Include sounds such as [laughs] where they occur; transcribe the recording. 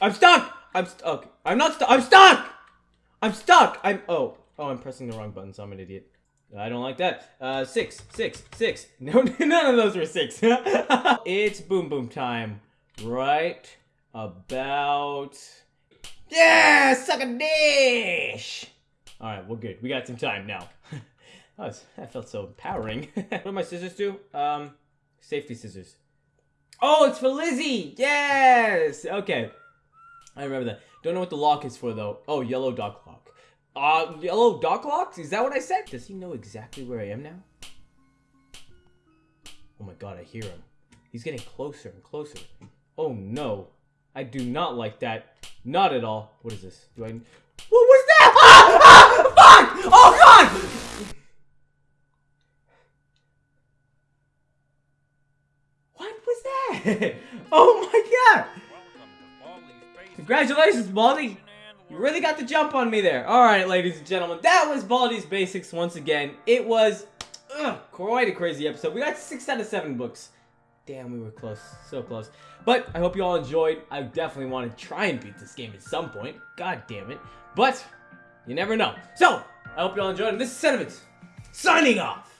I'm stuck! I'm stuck. I'm not stuck. I'm stuck! I'm stuck! I'm- Oh. Oh, I'm pressing the wrong button, so I'm an idiot. I don't like that. Uh, six, six, six. [laughs] No, none of those were six. [laughs] it's boom boom time. Right about... Yeah! Suck a dish! Alright, we're good. We got some time now. [laughs] that, was, that felt so empowering. what do my scissors do? Um, safety scissors. Oh, it's for Lizzie! Yes! Okay. I remember that. Don't know what the lock is for, though. Oh, yellow dock lock. Uh, yellow dock locks? Is that what I said? Does he know exactly where I am now? Oh my god, I hear him. He's getting closer and closer. Oh no. I do not like that. Not at all. What is this? Do I... What was that? [laughs] Ah! ah! Fuck! Oh god! What was that? [laughs] Oh my god! Congratulations, Baldi! You really got the jump on me there. Alright, ladies and gentlemen, that was Baldi's Basics once again. It was ugh, quite a crazy episode. We got 6 out of 7 books. Damn, we were close. So close. But I hope you all enjoyed. I definitely want to try and beat this game at some point. God damn it. But you never know. So, I hope you all enjoyed. And this is Sentiments, signing off.